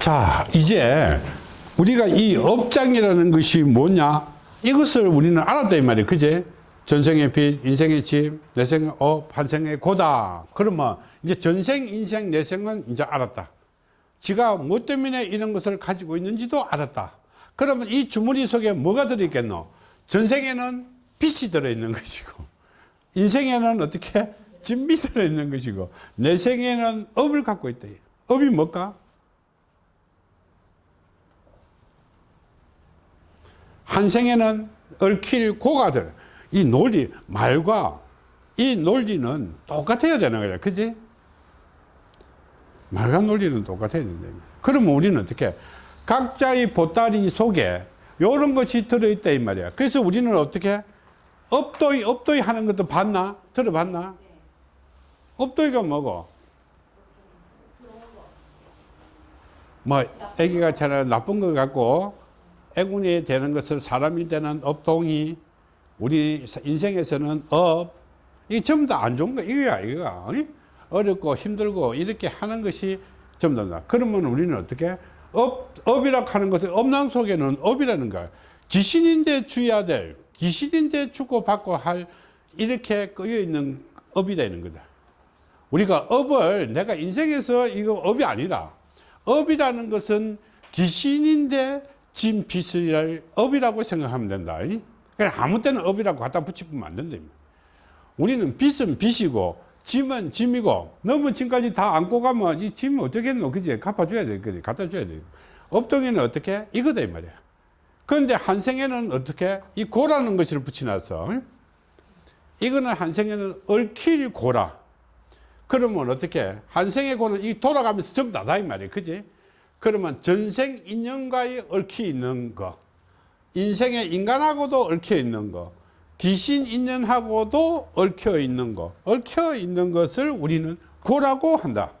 자 이제 우리가 이 업장이라는 것이 뭐냐? 이것을 우리는 알았다 이 말이에요. 그제? 전생의 빚 인생의 짐 내생의 업 한생의 고다. 그러면 이제 전생 인생 내생은 이제 알았다. 지가 뭐 때문에 이런 것을 가지고 있는지도 알았다. 그러면 이 주머니 속에 뭐가 들어있겠노? 전생에는 빚이 들어있는 것이고 인생에는 어떻게? 짐이 들어있는 것이고 내생에는 업을 갖고 있다. 업이 뭘까 한 생에는 얽힐 고가들. 이 논리 말과 이 논리는 똑같아야 되는 거야. 그지? 말과 논리는 똑같아야 된다. 그러면 우리는 어떻게 각자의 보따리 속에 이런 것이 들어있다 이 말이야. 그래서 우리는 어떻게 업도이 업도이 하는 것도 봤나? 들어봤나? 업도이가 뭐고? 뭐 애기가 잘 나쁜 걸 갖고 애군이 되는 것을 사람이 되는 업동이 우리 인생에서는 업 이게 전부 다 안 좋은 거 이거야 이거야 어렵고 힘들고 이렇게 하는 것이 전부 다 그러면 우리는 어떻게 업, 업이라고 하는 것은 업난 속에는 업이라는 거야. 귀신인데 주의해야 될 귀신인데 주고받고 할 이렇게 꺼여 있는 업이 되는 거다. 우리가 업을 내가 인생에서 이거 업이 아니라 업이라는 것은 귀신인데 진 빚을 업이라고 생각하면 된다. 아무 때나 업이라고 갖다 붙이면 안 된다. 우리는 빚은 빚이고 짐은 짐이고 너무 짐까지 다 안고 가면 이 짐이 어떻게 했노? 그지? 갚아줘야 돼. 그래. 갖다 줘야 돼. 업동에는 어떻게? 이거다 이 말이야. 그런데 한생에는 어떻게? 이 고라는 것을 붙여놨어. 이거는 한생에는 얽힐 고라. 그러면 어떻게? 한생의 고는 이 돌아가면서 전부 다다 이 말이야. 그지? 그러면 전생 인연과의 얽혀 있는 거 인생의 인간하고도 얽혀 있는 거 귀신 인연하고도 얽혀 있는 거 얽혀 있는 것을 우리는 고라고 한다.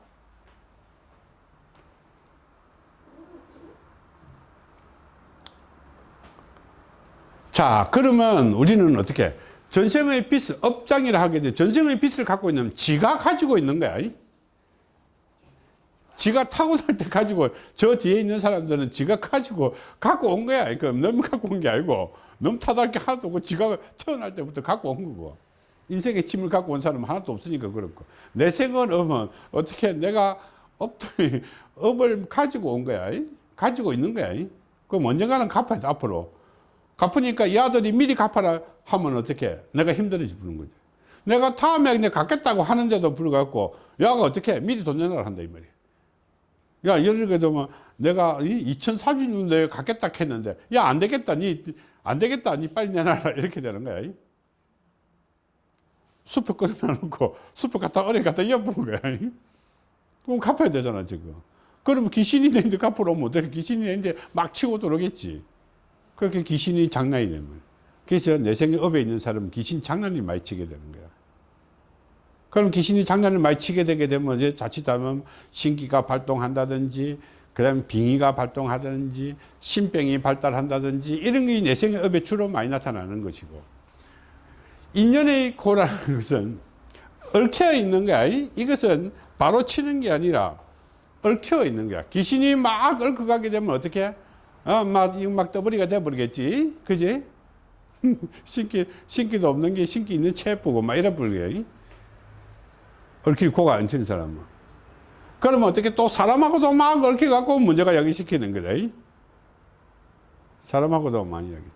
자 그러면 우리는 어떻게 전생의 빚을 업장이라 하게 돼. 전생의 빚을 갖고 있는 지가 가지고 있는 거야 지가 타고날 때 가지고 저 뒤에 있는 사람들은 지가 가지고 갖고 온 거야. 그 너무 갖고 온 게 아니고 너무 타달게 하나도 없고 지가 태어날 때부터 갖고 온 거고. 인생의 짐을 갖고 온 사람은 하나도 없으니까 그렇고 내 생은 업은 어떻게 내가 업을, 업을 가지고 온 거야? 가지고 있는 거야? 그럼 언젠가는 갚아야 돼 앞으로. 갚으니까 이 아들이 미리 갚아라 하면 어떻게 내가 힘들어지 부는 거지. 내가 다음에 내가 갚겠다고 하는데도 불구하고 야가 어떻게 미리 돈 내놔라 한다 이 말이야 야 예를 들면 내가 2030년도에 갖겠다 했는데 야 안 되겠다 니 안 되겠다 니 빨리 내놔라 이렇게 되는 거야 수표 끊어놓고 수표 갖다 어려 갖다 엿본 거야 그럼 갚아야 되잖아 지금. 그러면 귀신이 되는데 갚으러 오면 어떻게 귀신이 되는데 막 치고 들어오겠지. 그렇게 귀신이 장난이 되면. 그래서 내 생에 업에 있는 사람은 귀신 장난이 많이 치게 되는 거야 그럼 귀신이 장난을 많이 치게 되게 되면 이제 자칫하면 신기가 발동한다든지 그 다음에 빙의가 발동하든지 신병이 발달한다든지 이런 게 내생의 업에 주로 많이 나타나는 것이고. 인연의 고라는 것은 얽혀 있는 거야. 이것은 바로 치는 게 아니라 얽혀 있는 거야. 귀신이 막 얽혀 가게 되면 어떻게? 어, 막, 막 떠버리가 돼버리겠지. 그지? 신기, 신기도 없는 게 신기 있는 체포고 막 이래 버리게 얽힐 코가 안 치는 사람은. 그러면 어떻게 또 사람하고도 막 얽혀갖고 문제가 야기시키는 거다. 사람하고도 많이 야기죠.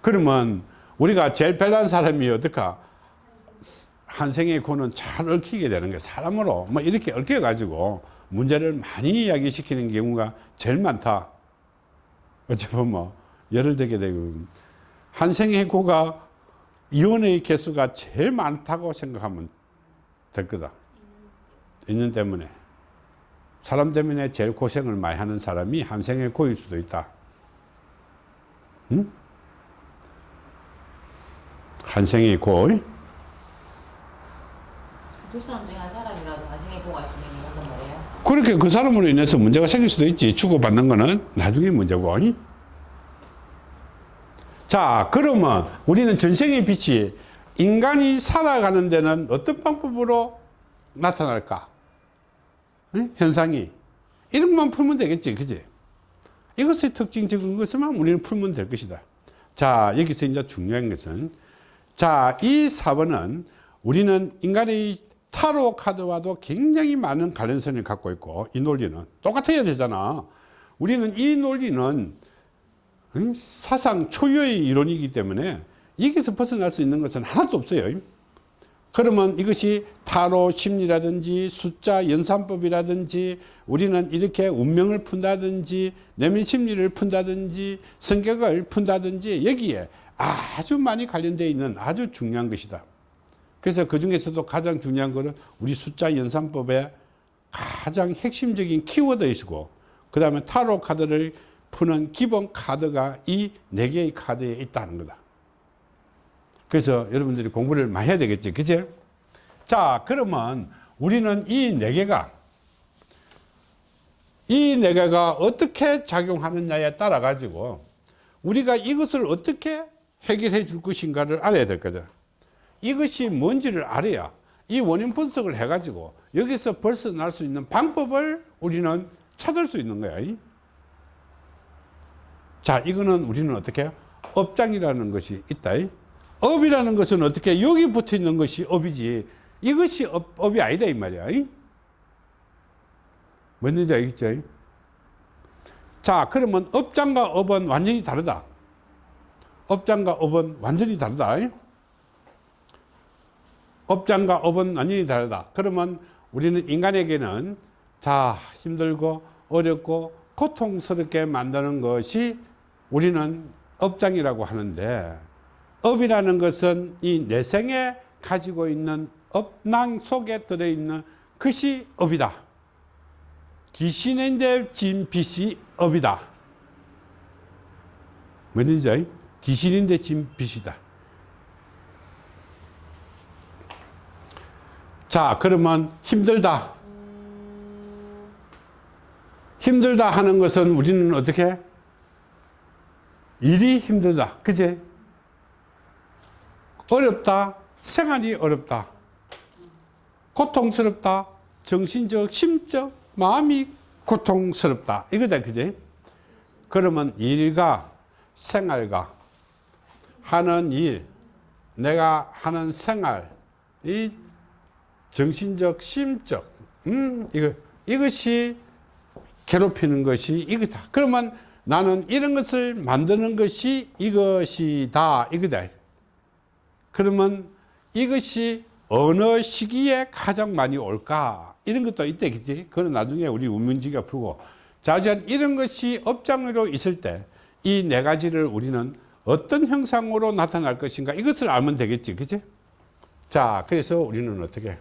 그러면 우리가 제일 별난 사람이 어떨까? 한생의 코는 잘 얽히게 되는 거야. 사람으로 뭐 이렇게 얽혀 가지고 문제를 많이 이야기시키는 경우가 제일 많다. 어찌 보면 뭐 예를 들게 되고 한생의 코가 이혼의 개수가 제일 많다고 생각하면 될 거다. 인연 때문에. 사람 때문에 제일 고생을 많이 하는 사람이 한생의 고일 수도 있다. 응? 한생의 고. 두 사람 중에 한 사람이라도 한생의 고가 있으면. 그렇게 그 사람으로 인해서 문제가 생길 수도 있지. 주고받는 거는 나중에 문제고. 자 그러면 우리는 전생의 빛이 인간이 살아가는 데는 어떤 방법으로 나타날까 응? 현상이 이런 것만 풀면 되겠지. 그지? 이것의 특징 적은 것만 우리는 풀면 될 것이다. 자, 여기서 이제 중요한 것은 자, 이 4번은 우리는 인간의 타로 카드와도 굉장히 많은 관련성을 갖고 있고 이 논리는 똑같아야 되잖아. 우리는 이 논리는 응? 사상 초유의 이론이기 때문에 여기서 벗어날 수 있는 것은 하나도 없어요. 그러면 이것이 타로 심리라든지 숫자 연산법이라든지 우리는 이렇게 운명을 푼다든지 내면 심리를 푼다든지 성격을 푼다든지 여기에 아주 많이 관련되어 있는 아주 중요한 것이다. 그래서 그 중에서도 가장 중요한 것은 우리 숫자 연산법의 가장 핵심적인 키워드이시고 그 다음에 타로 카드를 푸는 기본 카드가 이 네 개의 카드에 있다는 거다. 그래서 여러분들이 공부를 많이 해야 되겠지. 그치? 자, 그러면 우리는 이 네 개가 이 네 개가 어떻게 작용하느냐에 따라 가지고 우리가 이것을 어떻게 해결해 줄 것인가를 알아야 될 거죠. 이것이 뭔지를 알아야 이 원인 분석을 해 가지고 여기서 벗어날 수 있는 방법을 우리는 찾을 수 있는 거야. 자, 이거는 우리는 어떻게? 업장이라는 것이 있다. 업이라는 것은 어떻게 여기 붙어 있는 것이 업이지. 이것이 업, 업이 아니다 이 말이야. 뭔지 알겠죠 자 그러면 업장과 업은 완전히 다르다. 업장과 업은 완전히 다르다. 업장과 업은 완전히 다르다. 그러면 우리는 인간에게는 자 힘들고 어렵고 고통스럽게 만드는 것이 우리는 업장이라고 하는데 업이라는 것은 이 내생에 가지고 있는 업낭 속에 들어있는 것이 업이다. 귀신인데 진 빛이 업이다. 뭐든지 귀신인데 진 빛이다. 자 그러면 힘들다. 힘들다 하는 것은 우리는 어떻게 일이 힘들다. 그제? 어렵다. 생활이 어렵다. 고통스럽다. 정신적, 심적, 마음이 고통스럽다. 이거다. 그지? 그러면 일과 생활과 하는 일, 내가 하는 생활, 이 정신적, 심적, 음, 이거, 이것이 괴롭히는 것이 이거다. 그러면 나는 이런 것을 만드는 것이 이것이다. 이거다. 그러면 이것이 어느 시기에 가장 많이 올까? 이런 것도 있대, 그지? 그건 나중에 우리 운문지가 풀고. 자, 이런 것이 업장으로 있을 때 이 네 가지를 우리는 어떤 형상으로 나타날 것인가? 이것을 알면 되겠지, 그지? 자, 그래서 우리는 어떻게?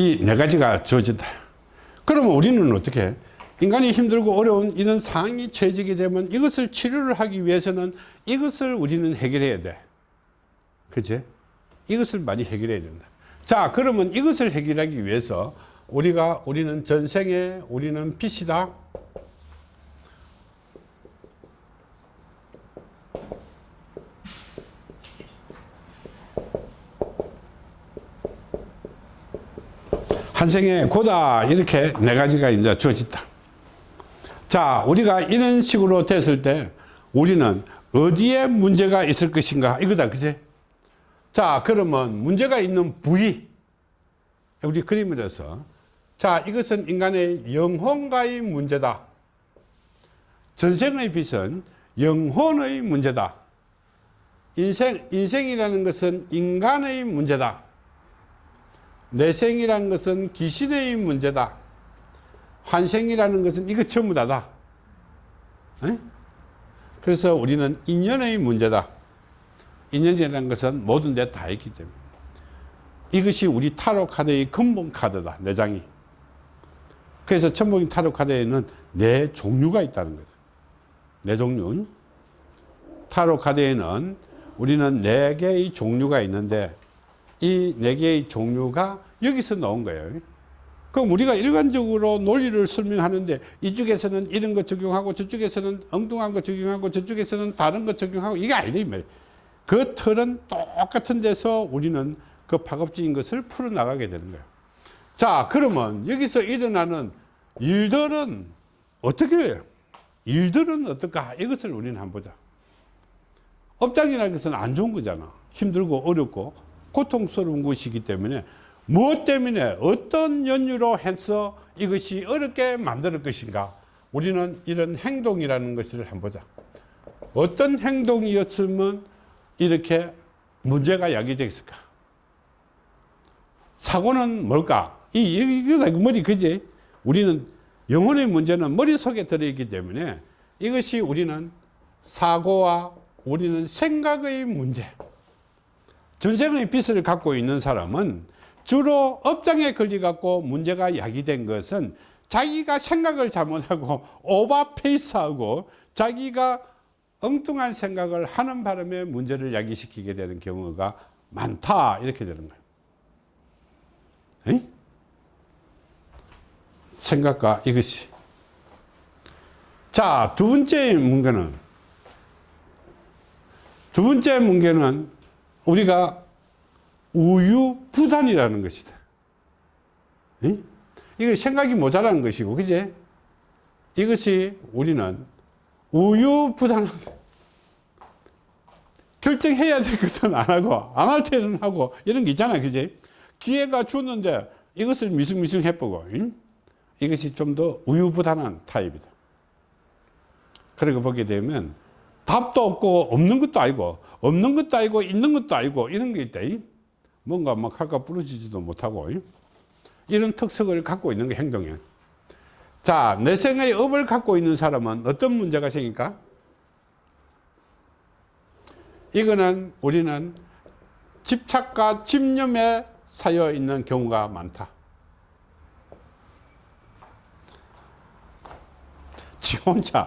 이 네 가지가 주어진다. 그러면 우리는 어떻게? 해? 인간이 힘들고 어려운 이런 상황이 처해지게 되면 이것을 치료를 하기 위해서는 이것을 우리는 해결해야 돼. 그치? 이것을 많이 해결해야 된다. 자, 그러면 이것을 해결하기 위해서 우리가, 우리는 전생에 우리는 빛이다. 한 생에 고다. 이렇게 네 가지가 이제 주어진다. 자, 우리가 이런 식으로 됐을 때 우리는 어디에 문제가 있을 것인가? 이거다, 그지? 자, 그러면 문제가 있는 부위. 우리 그림이라서. 자, 이것은 인간의 영혼과의 문제다. 전생의 빛은 영혼의 문제다. 인생, 인생이라는 것은 인간의 문제다. 내생이라는 것은 귀신의 문제다. 환생이라는 것은 이거 전부 다다. 에? 그래서 우리는 인연의 문제다. 인연이라는 것은 모든 데 다 있기 때문에. 이것이 우리 타로 카드의 근본 카드다. 네 장이. 그래서 천복인 타로 카드에는 네 종류가 있다는 거다. 네 종류. 타로 카드에는 우리는 네 개의 종류가 있는데 이 네 개의 종류가 여기서 나온 거예요. 그럼 우리가 일반적으로 논리를 설명하는데 이쪽에서는 이런 거 적용하고 저쪽에서는 엉뚱한 거 적용하고 저쪽에서는 다른 거 적용하고 이게 아니래 말이에요. 그 틀은 똑같은 데서 우리는 그 파급적인 것을 풀어나가게 되는 거예요. 자, 그러면 여기서 일어나는 일들은 어떻게 해요? 일들은 어떨까? 이것을 우리는 한번 보자. 업장이라는 것은 안 좋은 거잖아. 힘들고 어렵고 고통스러운 것이기 때문에 무엇 때문에 어떤 연유로 해서 이것이 어렵게 만들 것인가? 우리는 이런 행동이라는 것을 한번 보자. 어떤 행동이었으면 이렇게 문제가 야기되었을까? 사고는 뭘까? 이, 이거 머리 그지? 우리는 영혼의 문제는 머릿속에 들어있기 때문에 이것이 우리는 사고와 우리는 생각의 문제. 전생의 빚을 갖고 있는 사람은 주로 업장에 걸려갖고 문제가 야기된 것은 자기가 생각을 잘못하고 오버페이스하고 자기가 엉뚱한 생각을 하는 바람에 문제를 야기시키게 되는 경우가 많다 이렇게 되는 거예요. 에이? 생각과 이것이 자두 번째 문제는 두 번째 문제는 우리가 우유부단이라는 것이다. 이거 생각이 모자라는 것이고 그제 이것이 우리는 우유부단한 결정해야 될 것은 안 하고 안 할 때는 하고 이런 게 있잖아 그지 기회가 줬는데 이것을 미승미승 해보고 응? 이것이 좀 더 우유부단한 타입이다 그리고 보게 되면 답도 없고 없는 것도 아니고 없는 것도 아니고 있는 것도 아니고 이런 게 있다 응? 뭔가 막 할까 부러지지도 못하고 응? 이런 특성을 갖고 있는 게 행동이야 자, 내생의 업을 갖고 있는 사람은 어떤 문제가 생길까? 이거는 우리는 집착과 집념에 쌓여 있는 경우가 많다. 지 혼자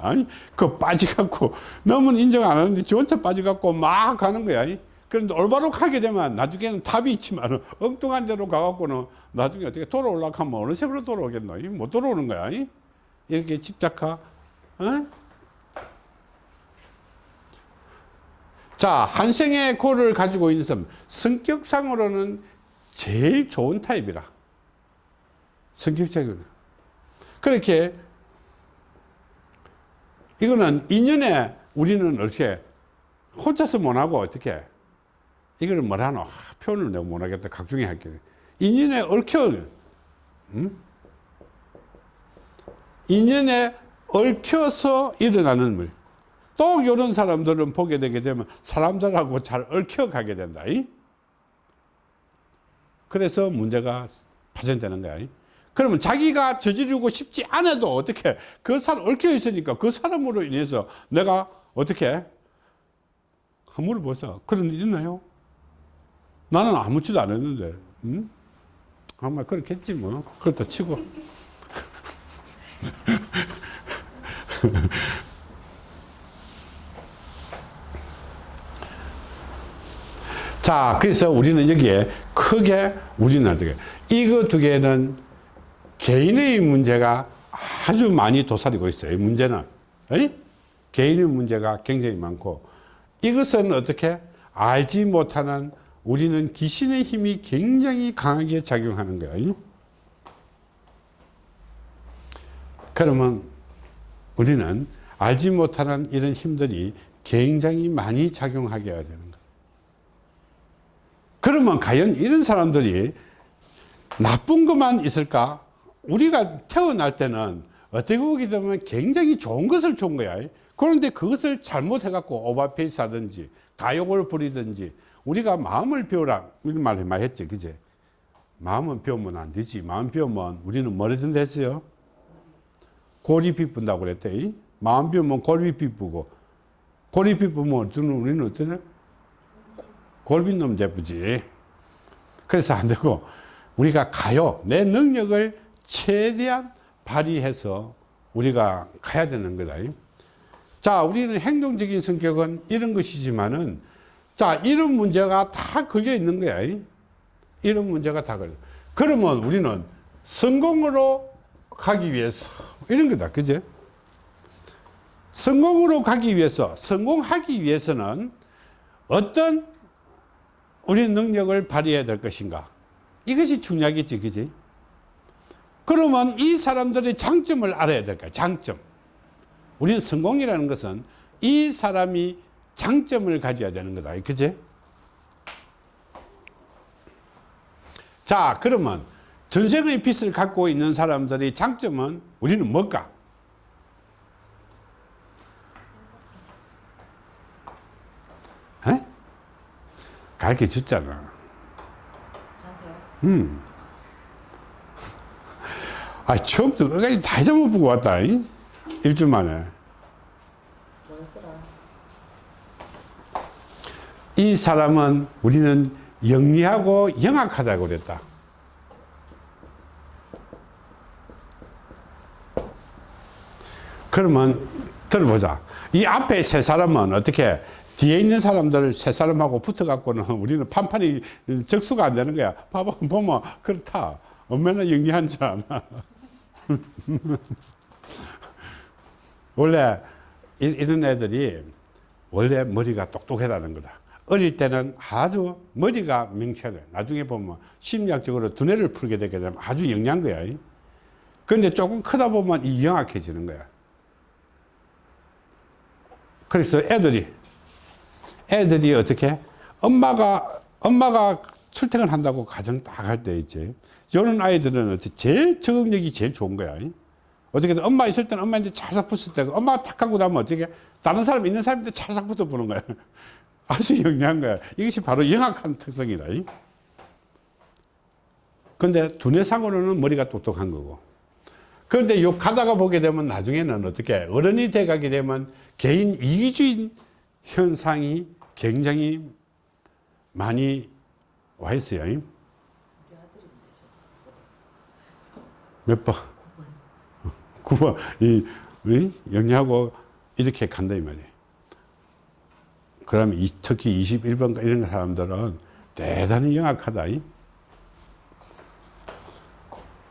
그 빠져갖고 너무 인정 안 하는데 지 혼자 빠져갖고 막 가는 거야. 그런데 올바로 가게 되면 나중에는 답이 있지만 엉뚱한 데로 가갖고는 나중에 어떻게 돌아올라고 하면 어느 색으로 돌아오겠노? 못 돌아오는 거야. 이렇게 집착하, 어? 자, 한생의 고를 가지고 있는 사람, 성격상으로는 제일 좋은 타입이라. 성격적으로. 그렇게, 이거는 인연에 우리는 어떻게, 혼자서 못하고 어떻게, 이거를 뭐라노? 아, 표현을 내가 못하겠다. 각중에 할게. 인연에 얽혀, 음? 인연에 얽혀서 일어나는 물. 또 이런 사람들은 보게 되게 되면 사람들하고 잘 얽혀 가게 된다. 그래서 문제가 발생되는 거야. 그러면 자기가 저지르고 싶지 않아도 어떻게 그 사람 얽혀 있으니까 그 사람으로 인해서 내가 어떻게 한번 물어보세요. 그런 일 있나요? 나는 아무것도 안 했는데, 응? 아마 그렇겠지 뭐. 그렇다 치고. 자, 그래서 우리는 여기에 크게 우리는 어떻게 이거 두 개는 개인의 문제가 아주 많이 도사리고 있어요. 문제는 에이? 개인의 문제가 굉장히 많고 이것은 어떻게 알지 못하는 우리는 귀신의 힘이 굉장히 강하게 작용하는 거예요. 그러면 우리는 알지 못하는 이런 힘들이 굉장히 많이 작용하게 해야 되는 거예요. 그러면 과연 이런 사람들이 나쁜 것만 있을까? 우리가 태어날 때는 어떻게 보게 되면 굉장히 좋은 것을 준 거야. 그런데 그것을 잘못해 갖고 오버페이스 하든지 가욕을 부리든지 우리가 마음을 비우라 이런 말 많이 했지 그제? 마음은 비우면 안 되지. 마음 비우면 우리는 뭐라든 했어요? 골이 비푼다고 그랬대. 마음 비우면 골이 비쁘고 골이 비쁘면 우리는 어떠냐 골빈 놈 제부지. 그래서 안 되고 우리가 가요. 내 능력을 최대한 발휘해서 우리가 가야 되는 거다. 자 우리는 행동적인 성격은 이런 것이지만은 자 이런 문제가 다 걸려 있는 거야. 이런 문제가 다 걸려. 그러면 우리는 성공으로 가기 위해서 이런 거다. 그제 성공으로 가기 위해서 성공하기 위해서는 어떤 우리는 능력을 발휘해야 될 것인가? 이것이 중요하겠지, 그지? 그러면 이 사람들의 장점을 알아야 될까? 장점. 우리는 성공이라는 것은 이 사람이 장점을 가져야 되는 거다. 그지? 자, 그러면 전생의 빛을 갖고 있는 사람들의 장점은 우리는 뭘까? 에? 가르쳐 줬잖아. 저한테요? 아, 처음부터 끝까지 다 잊어먹고 보고 왔다. 이? 일주 만에. 이 사람은 우리는 영리하고 영악하다고 그랬다. 그러면 들어보자. 이 앞에 세 사람은 어떻게 뒤에 있는 사람들 세 사람하고 붙어갖고는 우리는 판판이 적수가 안 되는 거야. 봐봐, 보면 그렇다. 얼마나 영리한 줄 아나. 원래 이- 이런 애들이 원래 머리가 똑똑하다는 거다. 어릴 때는 아주 머리가 명쾌해. 나중에 보면 심리학적으로 두뇌를 풀게 되게 되면 아주 영리한 거야. 그런데 조금 크다 보면 이 영악해지는 거야. 그래서 애들이 애들이 어떻게 엄마가 엄마가 출퇴근 한다고 가정 딱 할 때 있지. 이런 아이들은 제일 적응력이 제일 좋은 거야. 어떻게든 엄마 있을 때는 엄마한테 찰싹 붙을 때고 엄마가 탁 하고 나면 어떻게 다른 사람 있는 사람한테 찰싹 붙어 보는 거야. 아주 영리한 거야. 이것이 바로 영악한 특성이다. 근데 두뇌상으로는 머리가 똑똑한 거고. 그런데 요 가다가 보게 되면 나중에는 어떻게 어른이 돼 가게 되면 개인 이기주의 현상이 굉장히 많이 와 있어요. 몇 번? 9번. 이, 이 영리하고 이렇게 간다 이 말이에요. 그러면 이, 특히 21번 이런 사람들은 대단히 영악하다. 이.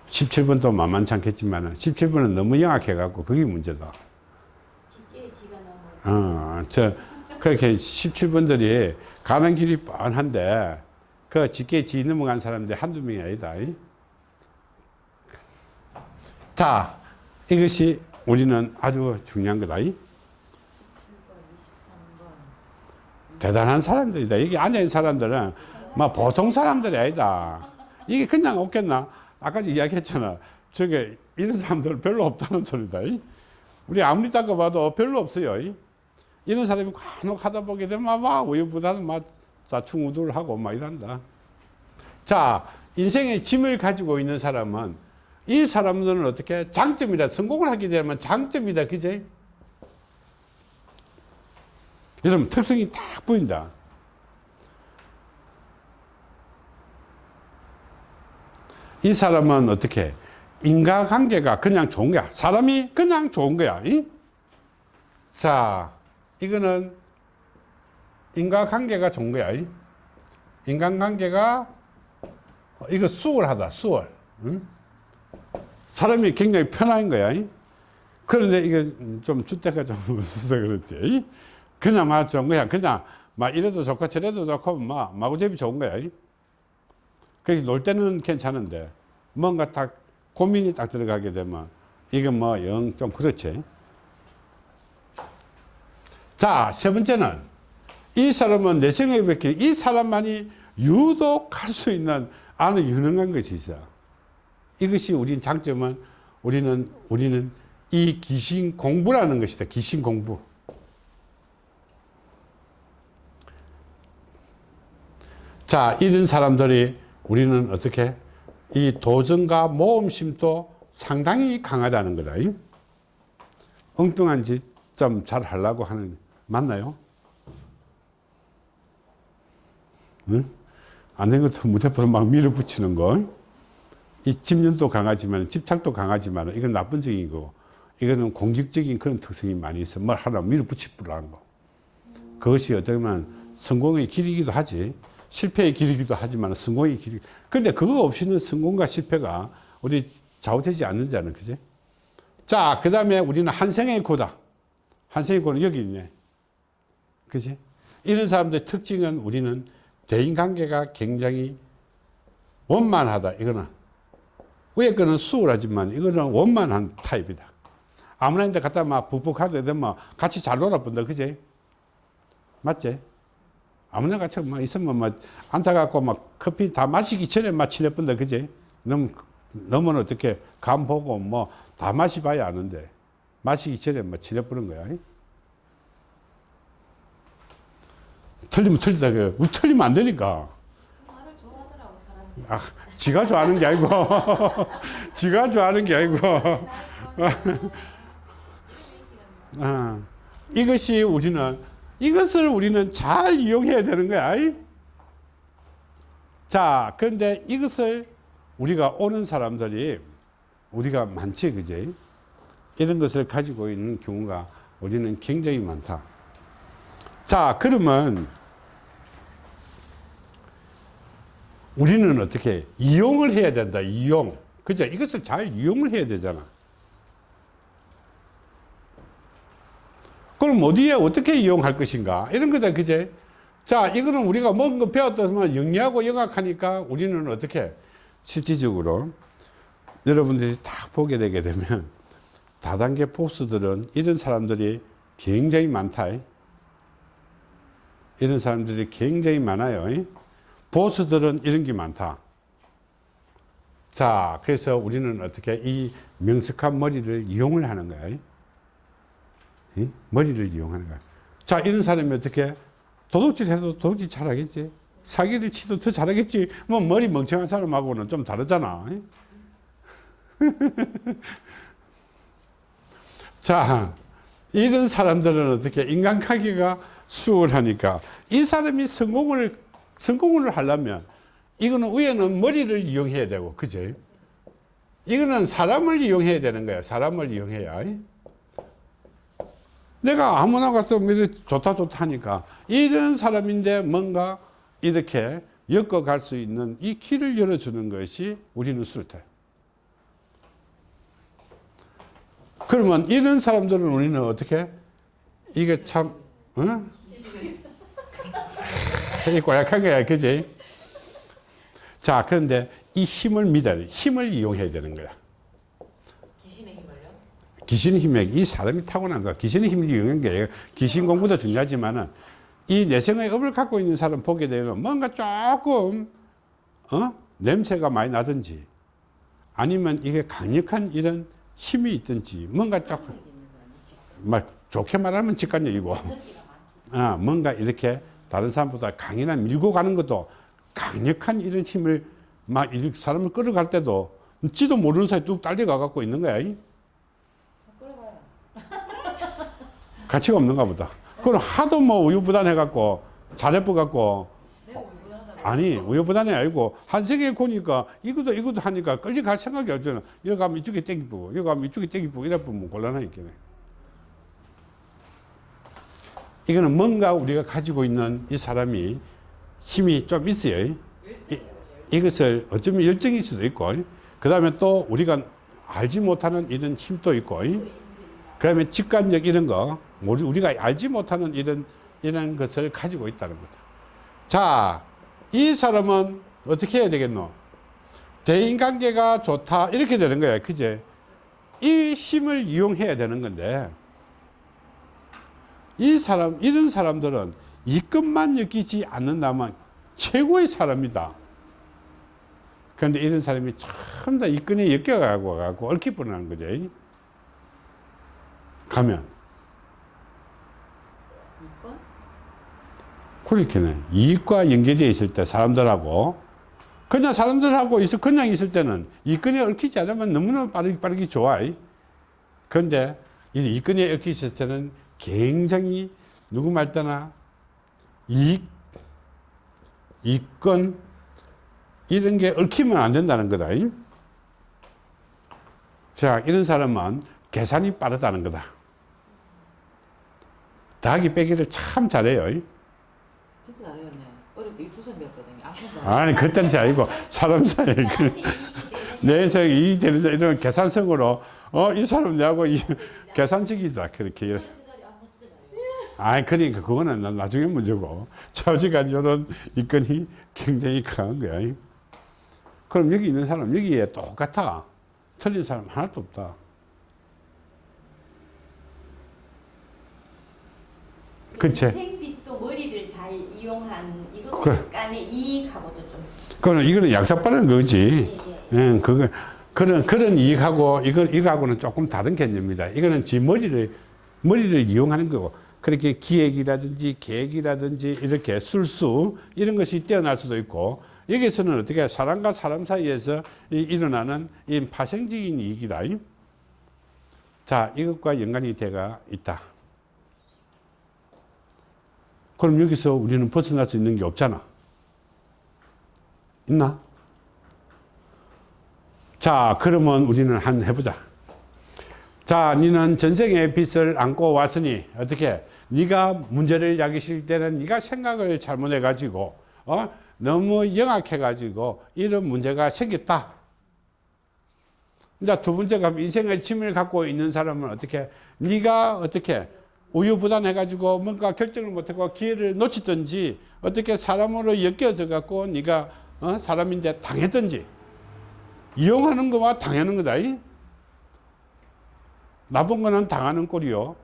17번도 만만치 않겠지만 17번은 너무 영악해갖고 그게 문제다. 어, 저, 그렇게 17번들이 가는 길이 뻔한데 그 직계 지 넘어간 사람들이 한두 명이 아니다. 이. 자, 이것이 우리는 아주 중요한 거다. 이. 7번, 23번. 대단한 사람들이다. 여기 앉아있는 사람들은 막 보통 사람들이 아니다. 이게 그냥 없겠나? 아까 이야기했잖아. 저게 이런 사람들 별로 없다는 소리다. 이. 우리 아무리 닦아봐도 별로 없어요. 이. 이런 사람이 간혹 하다 보게 되면 막 우유부단은 막 자충우돌하고 막 이런다. 자, 인생의 짐을 가지고 있는 사람은 이 사람들은 어떻게 장점이다. 성공을 하게 되면 장점이다. 그제? 여러분, 특성이 딱 보인다. 이 사람은 어떻게? 인과관계가 그냥 좋은 거야. 사람이 그냥 좋은 거야. 이? 자, 이거는 인과관계가 좋은 거야. 이? 인간관계가 어, 이거 수월하다. 수월. 응? 사람이 굉장히 편한 거야. 이? 그런데 이게 좀 주대가 좀 없어서 그렇지. 이? 그냥 막 좋은 거야. 그냥 막 이래도 좋고 저래도 좋고 막 마구잡이 좋은 거야. 이? 그래서 놀 때는 괜찮은데 뭔가 딱 고민이 딱 들어가게 되면 이건 뭐영 좀 그렇지. 자, 세 번째는 이 사람은 내생에 이 사람만이 유독 할 수 있는 아는 유능한 것이 있어. 이것이 우리 장점은 우리는 우리는 이 귀신 공부라는 것이다. 귀신 공부. 자, 이런 사람들이 우리는 어떻게 이 도전과 모험심도 상당히 강하다는 거다. 이? 엉뚱한 짓 좀 잘 하려고 하는, 맞나요? 응? 안 되는 것도 무대포로 막 밀어붙이는 거. 이 집념도 강하지만, 집착도 강하지만, 이건 나쁜 적이고, 이거는 공직적인 그런 특성이 많이 있어. 뭘 하나 밀어붙이려는 거. 그것이 보면 성공의 길이기도 하지. 실패의 길이기도 하지만 성공의 길이. 근데 그거 없이는 성공과 실패가 우리 좌우되지 않는다는 그지? 자, 그 다음에 우리는 한생의 고다. 한생의 고는 여기 있네. 그지? 이런 사람들의 특징은 우리는 대인관계가 굉장히 원만하다. 이거는 위에 거는 수월하지만 이거는 원만한 타입이다. 아무나 인데 갖다 막 북북 하게 되면 같이 잘 놀아본다. 그지? 맞지? 아무나 같이 막 있으면 막 앉아갖고 막 커피 다 마시기 전에 막 친해본다. 그지? 너무, 너무 어떻게 감 보고 뭐 다 마시봐야 아는데 마시기 전에 막 친해보는 거야. 틀리면 틀리다. 그 틀리면 안 되니까. 아, 지가 좋아하는 게 아니고, 지가 좋아하는 게 아니고, 아, 이것이 우리는, 이것을 우리는 잘 이용해야 되는 거야. 이? 자, 그런데 이것을 우리가 오는 사람들이 우리가 많지, 그지? 이런 것을 가지고 있는 경우가 우리는 굉장히 많다. 자, 그러면 우리는 어떻게 이용을 해야 된다. 이용. 그죠? 이것을 잘 이용을 해야 되잖아. 그럼 어디에 어떻게 이용할 것인가? 이런 거다. 그제? 자, 이거는 우리가 뭔가 배웠더만 영리하고 영악하니까 우리는 어떻게 실질적으로 여러분들이 딱 보게 되게 되면 다단계 보스들은 이런 사람들이 굉장히 많다. 이런 사람들이 굉장히 많아요. 보스들은 이런 게 많다. 자, 그래서 우리는 어떻게 이 명석한 머리를 이용을 하는 거야. 이? 머리를 이용하는 거야. 자, 이런 사람이 어떻게 도둑질 해도 도둑질 잘하겠지. 사기를 치도 더 잘하겠지. 뭐 머리 멍청한 사람하고는 좀 다르잖아. 자, 이런 사람들은 어떻게 인간관계가 수월하니까 이 사람이 성공을 성공을 하려면 이거는 위에는 머리를 이용해야 되고 그죠? 이거는 사람을 이용해야 되는 거야. 사람을 이용해야. 내가 아무나 가서 좋다 좋다 하니까 이런 사람인데 뭔가 이렇게 엮어갈 수 있는 이 길을 열어주는 것이 우리는 술태. 그러면 이런 사람들은 우리는 어떻게 이게 참 어? 이 고약한 거야, 그지? 자, 그런데 이 힘을 믿어야 돼. 힘을 이용해야 되는 거야. 귀신의 힘을요? 귀신의 힘에 이 사람이 타고난 거야. 귀신의 힘을 이용한 게 귀신 공부도 중요하지만은 이 내성의 업을 갖고 있는 사람 보게 되면 뭔가 조금 어? 냄새가 많이 나든지 아니면 이게 강력한 이런 힘이 있든지 뭔가 조금 막 좋게 말하면 직관적이고 아, 뭔가 이렇게 다른 사람보다 강인한 밀고 가는 것도 강력한 이런 힘을 막 이렇게 사람을 끌어갈 때도 지도 모르는 사이 뚝 딸려가 갖고 있는 거야. 가치가 없는가 보다. 그럼 하도 뭐 우유부단해 갖고 잘해보 갖고 내가 우유부단하다고. 아니 우유부단해 아니고 한 세계 보니까 이것도 이것도 하니까 끌려갈 생각이 없잖아. 여기 가면 이쪽에 땡기고 여기 가면 이쪽에 땡기고 이래 보면 곤란하니까. 이거는 뭔가 우리가 가지고 있는 이 사람이 힘이 좀 있어요. 이, 이것을 어쩌면 열정일 수도 있고, 그 다음에 또 우리가 알지 못하는 이런 힘도 있고, 그 다음에 직관력 이런 거, 우리- 우리가 알지 못하는 이런, 이런 것을 가지고 있다는 거다. 자, 이 사람은 어떻게 해야 되겠노? 대인관계가 좋다. 이렇게 되는 거야. 그제? 이 힘을 이용해야 되는 건데, 이 사람, 이런 사람들은 이것만 느끼지 않는다면 최고의 사람이다. 그런데 이런 사람이 참 다 이끈에 엮여가고 가고 얽히 뻔하는 거죠. 가면. 이건? 그렇게는 이익과 연계되어 있을 때 사람들하고 그냥 사람들하고 있어 그냥 있을 때는 이끈에 얽히지 않으면 너무나 빠르게 빠르게 좋아. 그런데 이 이끈에 있을 때는 굉장히 누구 말 때나 이익, 이권 이런 게 얽히면 안 된다는 거다. 자, 이런 사람은 계산이 빠르다는 거다. 더하기 빼기를 참 잘해요. 진짜 잘해요, 네. 어릴 때 유추선 배웠거든요. 아픈 아니 그때는 아니고 사람 사이 내 인생 이 되는 이런 계산성으로 어 이 사람 내하고 이 계산적이다 그렇게 아, 그러니까 그거는 나- 나중에 문제고. 좌우지간 이런 이건이 굉장히 강한 거야. 그럼 여기 있는 사람 여기에 똑같아. 틀린 사람 하나도 없다. 그치. 인생빚도 머리를 잘 이용한 이거 그래. 약간의 이익하고도 좀 그거는 이거는 약삭빠른 거지. 예, 예, 그거 그런 그런 이익하고 이거 이거하고는 조금 다른 개념입니다. 이거는 지 머리를 머리를 이용하는 거고 그렇게 기획이라든지 계획이라든지 이렇게 술수 이런 것이 뛰어날 수도 있고 여기서는 어떻게 사람과 사람 사이에서 이, 일어나는 이 파생적인 이익이다. 자, 이것과 연관이 돼가 있다. 그럼 여기서 우리는 벗어날 수 있는 게 없잖아. 있나? 자, 그러면 우리는 한 해보자. 자, 니는 전생의 빚을 안고 왔으니 어떻게? 네가 문제를 야기실 때는 네가 생각을 잘못해 가지고 어? 너무 영악해 가지고 이런 문제가 생겼다. 이제 두 번째가 인생의 취미를 갖고 있는 사람은 어떻게? 네가 어떻게 우유부단해 가지고 뭔가 결정을 못하고 기회를 놓치든지 어떻게 사람으로 엮여져 갖고 네가 어? 사람인데 당했든지 이용하는 거와 당하는 거다. 이? 나쁜 거는 당하는 꼴이요.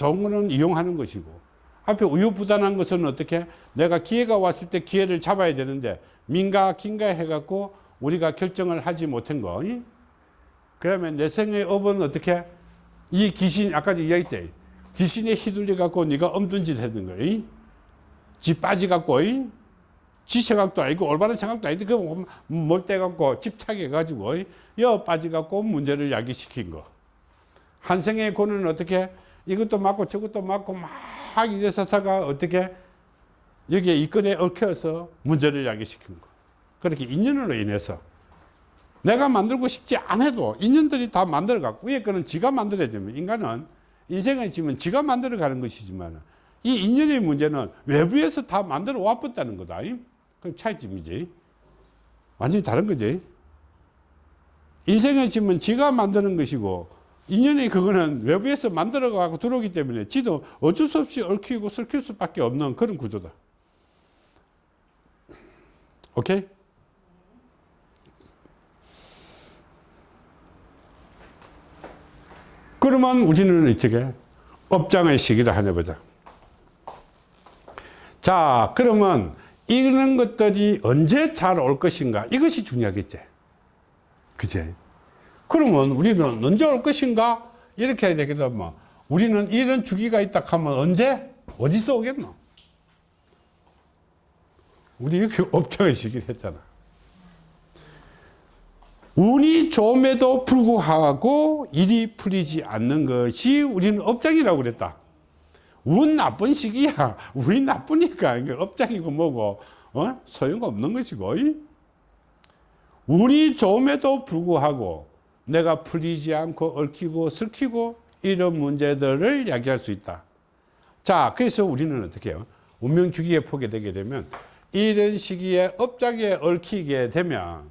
좋은 거는 이용하는 것이고. 앞에 우유부단한 것은 어떻게? 내가 기회가 왔을 때 기회를 잡아야 되는데 민가 긴가 해갖고 우리가 결정을 하지 못한 거. 이? 그다음에 내 생의 업은 어떻게? 이 귀신 아까 이야기했지. 귀신에 휘둘려 갖고 네가 엄든 짓 했는 거. 이? 지 빠지 갖고 이? 지 생각도 아니고 올바른 생각도 아닌데 그몰때 갖고 집착해 가지고 여 빠지 갖고 문제를 야기시킨 거. 한생의 고는 어떻게 이것도 맞고 저것도 맞고 막 이래서 다가 어떻게 여기에 이건에 얽혀서 문제를 야기시킨 거. 그렇게 인연으로 인해서 내가 만들고 싶지 않아도 인연들이 다 만들어 갖고 위에 거는 지가 됩니다. 인간은 인생을 지면 지가 만들어 가는 것이지만 이 인연의 문제는 외부에서 다 만들어 왔었다는 거다. 그럼 차이점이지. 완전히 다른 거지. 인생의 짐은 지가 만드는 것이고 인연이 그거는 외부에서 만들어 가고 들어오기 때문에 지도 어쩔 수 없이 얽히고 설킬 수밖에 없는 그런 구조다. 오케이? 그러면 우리는 이쪽에 업장의 시기를 하나 보자. 자, 그러면 이런 것들이 언제 잘 올 것인가? 이것이 중요하겠지. 그제? 그러면 우리는 언제 올 것인가? 이렇게 해야 되겠다. 뭐. 우리는 이런 주기가 있다 하면 언제? 어디서 오겠노? 우리 이렇게 업장의 시기를 했잖아. 운이 좋음에도 불구하고 일이 풀리지 않는 것이 우리는 업장이라고 그랬다. 운 나쁜 시기야. 운이 나쁘니까 업장이고 뭐고 어? 소용없는 것이고. 운이 좋음에도 불구하고 내가 풀리지 않고 얽히고 슬키고 이런 문제들을 야기할 수 있다. 자, 그래서 우리는 어떻게 해요? 운명 주기에 포게 되게 되면 이런 시기에 업장에 얽히게 되면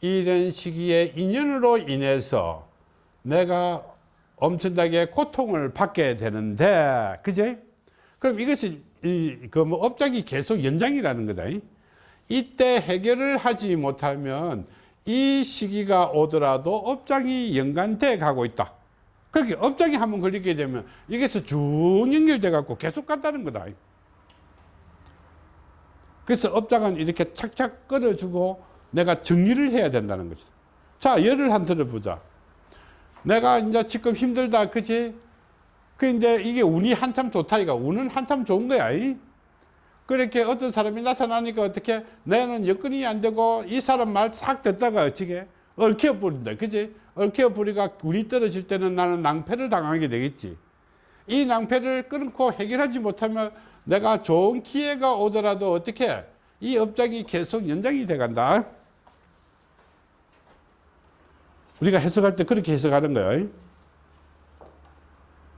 이런 시기에 인연으로 인해서 내가 엄청나게 고통을 받게 되는데, 그제? 그럼 이것이, 그뭐 업장이 계속 연장이라는 거다. 이때 해결을 하지 못하면 이 시기가 오더라도 업장이 연관돼 가고 있다. 그렇게 업장이 한번 걸리게 되면 이게서 쭉 연결돼 갖고 계속 간다는 거다. 그래서 업장은 이렇게 착착 끌어주고 내가 정리를 해야 된다는 것이다. 자, 예를 한 들어보자. 내가 이제 지금 힘들다, 그지? 그 이제 이게 운이 한참 좋다, 이가 운은 한참 좋은 거야. 이? 그렇게 어떤 사람이 나타나니까 어떻게 내는 여건이 안 되고 이 사람 말 싹 듣다가 어찌게 얽혀 버린다, 그지? 얽혀 버리가 운이 떨어질 때는 나는 낭패를 당하게 되겠지. 이 낭패를 끊고 해결하지 못하면 내가 좋은 기회가 오더라도 어떻게 이 업장이 계속 연장이 돼 간다. 우리가 해석할 때 그렇게 해석하는 거예요.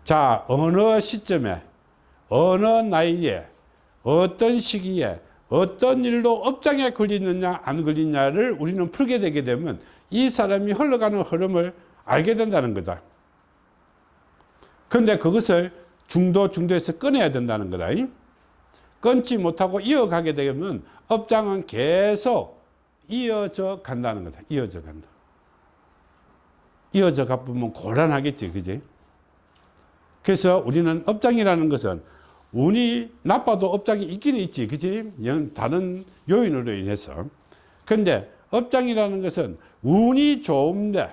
자, 어느 시점에, 어느 나이에, 어떤 시기에, 어떤 일로 업장에 걸리느냐, 안 걸리냐를 우리는 풀게 되게 되면 이 사람이 흘러가는 흐름을 알게 된다는 거다. 그런데 그것을 중도 중도에서 끊어야 된다는 거다. 이? 끊지 못하고 이어가게 되면 업장은 계속 이어져 간다는 거다. 이어져 간다. 이어져 가보면 곤란하겠지. 그지? 그래서 우리는 업장이라는 것은 운이 나빠도 업장이 있기는 있지. 연- 다른 요인으로 인해서. 근데 업장이라는 것은 운이 좋은데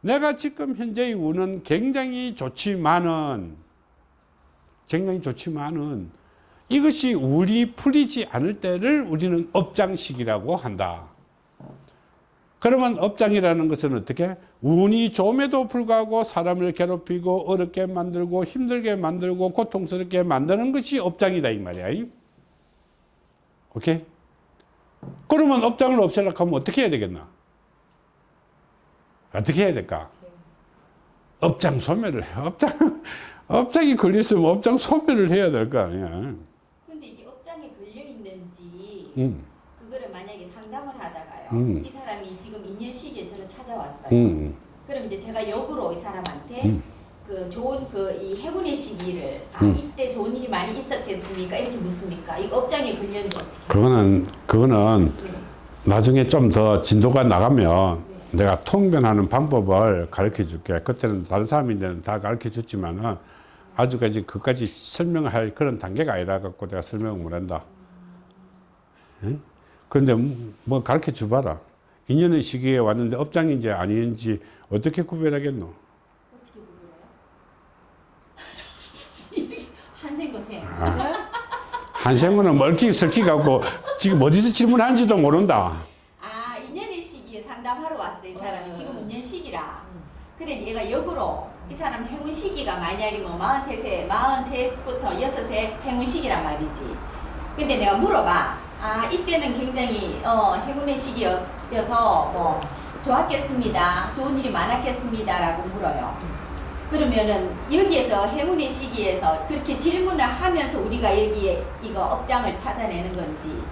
내가 지금 현재의 운은 굉장히 좋지만은 굉장히 좋지만은 이것이 운이 풀리지 않을 때를 우리는 업장식이라고 한다. 그러면 업장이라는 것은 어떻게? 운이 좋음에도 불구하고 사람을 괴롭히고 어렵게 만들고 힘들게 만들고 고통스럽게 만드는 것이 업장이다 이 말이야. 이? 오케이? 그러면 업장을 없애려고 하면 어떻게 해야 되겠나? 어떻게 해야 될까? 업장 소멸을 해. 업장, 업장이 걸렸으면 업장 소멸을 해야 될 거 아니야. 근데 이게 업장에 걸려 있는지 음, 그거를 만약에 상담을 하다가요. 음. 이 사람이 2년 시기에 저는 찾아왔어요. 음, 그럼 이제 제가 역으로 이 사람한테 음. 그 좋은 그이 행운의 시기를 아 음. 이때 좋은 일이 많이 있었겠습니까? 이렇게 묻습니까? 이 업장에 걸렸는지 어떻게? 그거는, 그거는 네. 나중에 좀 더 진도가 나가면 내가 통변하는 방법을 가르쳐 줄게. 그때는 다른 사람인데는 다 가르쳐 줬지만은 아주까지 그까지 설명할 그런 단계가 아니라 갖고 내가 설명을 못 한다. 응? 그런데 뭐 가르쳐 줘봐라. 인연의 시기에 왔는데 업장인지 아닌지 어떻게 구별하겠노? 어떻게 보여요? 한생거세. 아. 한생우는 멀기 설기 갖고 지금 어디서 질문하는지도 모른다. 아, 2년의 시기에 상담하러 왔어요, 이 사람이. 어. 지금 2년 시기라. 그래, 얘가 역으로 이 사람 행운 시기가 만약에 뭐 43세, 43부터 6세 행운 시기란 말이지. 근데 내가 물어봐. 아, 이때는 굉장히 어, 행운의 시기 여서 뭐 좋았겠습니다. 좋은 일이 많았겠습니다 라고 물어요. 그러면은 여기에서 행운의 시기에서 그렇게 질문을 하면서 우리가 여기에 이거 업장을 찾아내는 건지.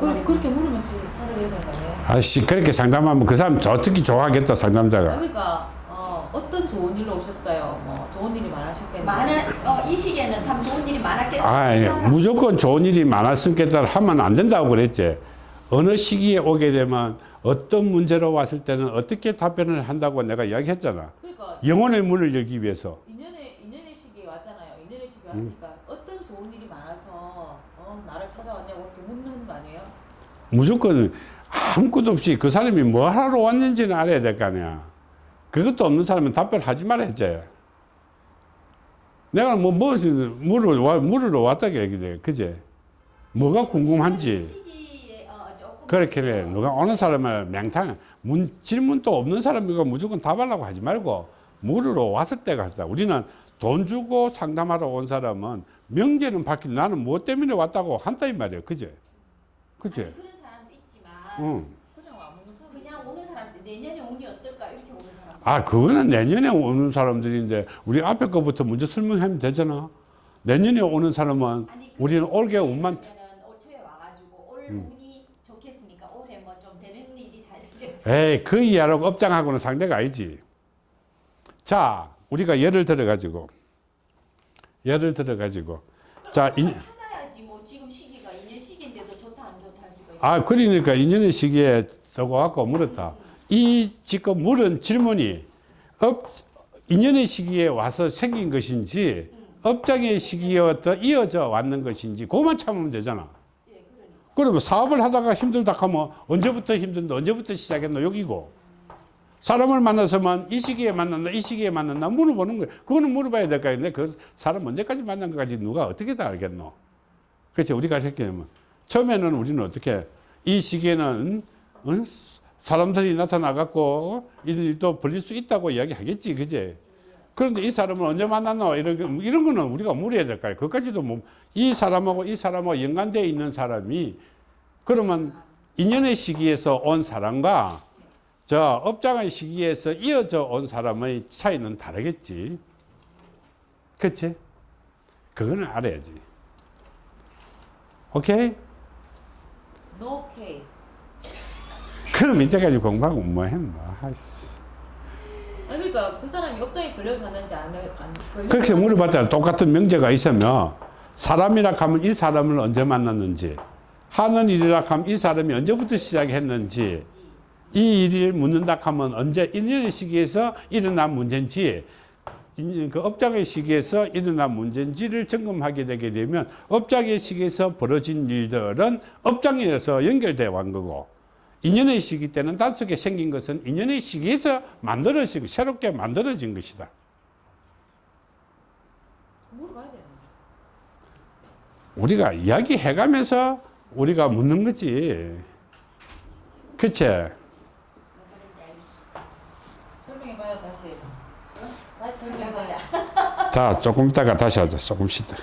그, 그렇게 물으면 지금 찾아내야 아니에요? 아씨 그렇게 상담하면 그 사람 저 특히 좋아하겠다 상담자가. 그러니까 어, 어떤 좋은 일로 오셨어요? 뭐 좋은 일이 많으셨겠네요. 많은 어, 이 시기에는 참 좋은 일이 많았겠습니다. 아, 예. 무조건 좋은 일이 많았으니까 하면 안 된다고 그랬지. 어느 시기에 오게 되면 어떤 문제로 왔을 때는 어떻게 답변을 한다고 내가 이야기했잖아. 그러니까 영혼의 문을 열기 위해서. 인연의 인연의 시기에 왔잖아요. 인연의 시기에 왔으니까 음. 어떤 좋은 일이 많아서 어, 나를 찾아왔냐고 이렇게 묻는 거 아니에요? 무조건 아무것도 없이 그 사람이 뭐 하러 왔는지는 알아야 될 거 아니야. 그것도 없는 사람은 답변하지 말아야지. 내가 뭐, 뭐, 물을, 와- 물으러 왔다고 얘기돼. 그제? 뭐가 궁금한지. 그렇게 래 누가 오는 사람을 맹탕 문, 질문도 없는 사람이고 무조건 답하려고 하지 말고 물으러 왔을 때가 하다. 우리는 돈 주고 상담하러 온 사람은 명제는 밝힌 나는 뭐 때문에 왔다고 한다 이 말이야. 그제? 그제? 아니, 그런 사람도 있지만 응. 그냥 사람. 그냥 오는 사람들 내년에 운이 어떨까 이렇게 오는 사람. 아, 그거는 내년에 오는 사람들인데 우리 앞에 거부터 먼저 설명하면 되잖아. 내년에 오는 사람은 아니, 우리는 올게 운만 올 초에 와가지고 올 음. 운이 좋겠습니까? 올해 뭐 좀 되는 일이 잘 되겠어요. 에이, 그 이하라고 업장하고는 상대가 아니지. 자, 우리가 예를 들어 가지고, 예를 들어 가지고, 자, 인, 뭐 지금 시기가 인연 시기인데도 좋다 안 좋다. 아, 그러니까 인연의 시기에 저거 갖고 물었다. 이 지금 물은 질문이 업, 인연의 시기에 와서 생긴 것인지, 업장의 시기에부터 이어져 왔는 것인지, 그것만 찾으면 되잖아. 그러면 사업을 하다가 힘들다 하면 언제부터 힘든데 언제부터 시작했노 여기고. 사람을 만나서만 이 시기에 만났나 이 시기에 만났나 물어보는 거예요. 그거는 물어봐야 될 거 아닌데 그 사람 언제까지 만난 것까지? 누가 어떻게 다 알겠노? 그렇지 우리가 이렇게 하면 처음에는 우리는 어떻게 이 시기에는 응? 사람들이 나타나갖고 이런 일도 벌릴 수 있다고 이야기하겠지 그제? 그런데 이 사람을 언제 만났노? 이런 거- 이런 거는 우리가 물어야 될 거예요. 그까지도 뭐 이 사람하고 이 사람하고 연관되어 있는 사람이 그러면 인연의 시기에서 온 사람과 저 업장의 시기에서 이어져 온 사람의 차이는 다르겠지. 그치? 그거는 알아야지. 오케이? K. 그럼 이때까지 공부하고 뭐 했노? 아이씨. 아니 그러니까 그 사람이 업장에 걸려서 하는지 안, 안 걸려서 그렇게 물어봤잖아. 똑같은 명제가 있으면 사람이라 하면 이 사람을 언제 만났는지 하는 일이라 하면 이 사람이 언제부터 시작했는지 이 일을 묻는다 하면 언제 인연의 시기에서 일어난 문제인지 인- 그 업장의 시기에서 일어난 문제인지를 점검하게 되게 되면 업장의 시기에서 벌어진 일들은 업장에서 연결되어 온 거고 인연의 시기 때는 단속에 생긴 것은 인연의 시기에서 만들어지고 새롭게 만들어진 것이다. 우리가 이야기해가면서 우리가 묻는 거지. 그치? 설명해봐요 다시 다시 설명해보자 해보자. 자, 조금 있다가 다시 하자. 조금 쉬다.